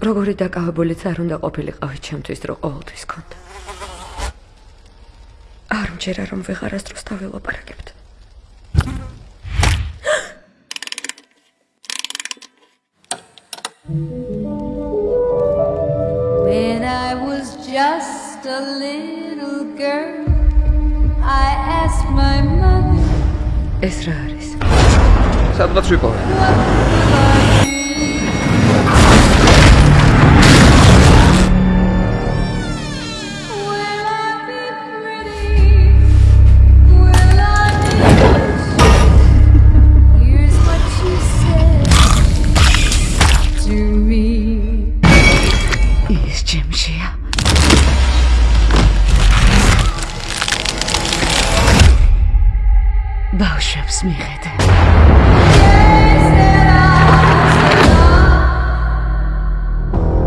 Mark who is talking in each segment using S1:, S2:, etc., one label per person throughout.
S1: როგორი დაკავებულიც არ უნდა ყოფილიყავი ჩემთვის, რომ ყოველთვის კონდა. არ მჯერა რომ ვეღარასდროს დავილაპარაკებთ.
S2: When I was just a little girl, I asked my mother,
S1: ეს რა არის?
S3: სადღაც ვიყავი.
S1: ბავშვებს მიხედე.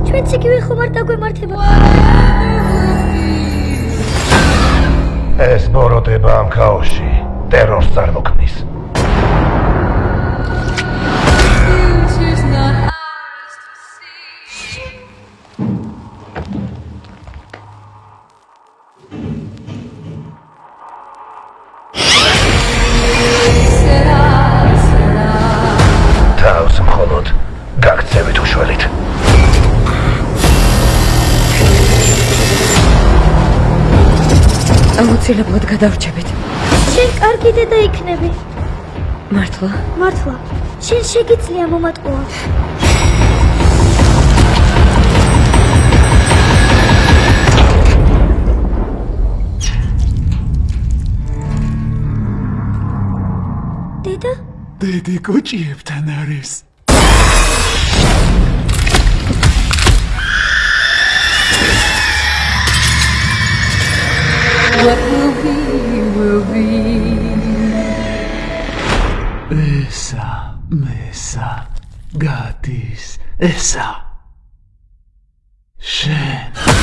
S4: ჩვენც იგივე ხომ არ დაგვემართება
S5: ეს ბოროტება ამ ქაოსში ტერორს წარმოქმნის.
S1: აუცილებლად გადავრჩებით.
S4: შენ კარგი დედა იქნები
S1: მართლა?
S4: მართლა შენ შეგიძლია მომატყუა დედა
S6: დედი კოჭიებთან არის.
S2: What will be, will be.
S6: Essa, mesa, gatis, essa. Shen.